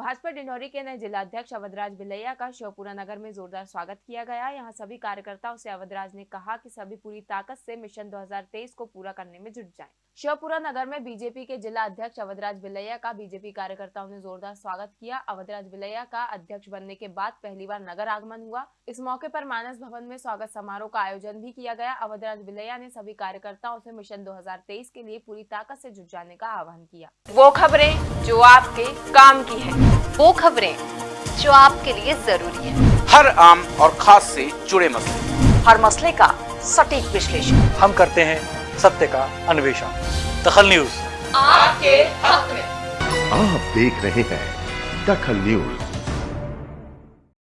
भाजपा डिंडोरी के नए जिलाध्यक्ष अवधराज बिलैया का शिवपुरा नगर में जोरदार स्वागत किया गया। यहाँ सभी कार्यकर्ताओं से अवधराज ने कहा कि सभी पूरी ताकत से मिशन 2023 को पूरा करने में जुट जाएँ। शिवपुरा नगर में बीजेपी के जिला अध्यक्ष अवधराज बिलैया का बीजेपी कार्यकर्ताओं ने जोरदार स्वागत किया। अवधराज बिलैया का अध्यक्ष बनने के बाद पहली बार नगर आगमन हुआ। इस मौके पर मानस भवन में स्वागत समारोह का आयोजन भी किया गया। अवधराज बिलैया ने सभी कार्यकर्ताओं से मिशन 2023 के लिए पूरी ताकत से जुट जाने का आह्वान किया। वो खबरें जो आपके काम की है। वो खबरें जो आपके लिए ज़रूरी है। हर आम और खास से जुड़े मसले। हर मसले का सटीक विश्लेषण। हम करते हैं सत्य का अन्वेषण। दखल न्यूज़। आपके हक में। आप देख रहे हैं दखल न्यूज़।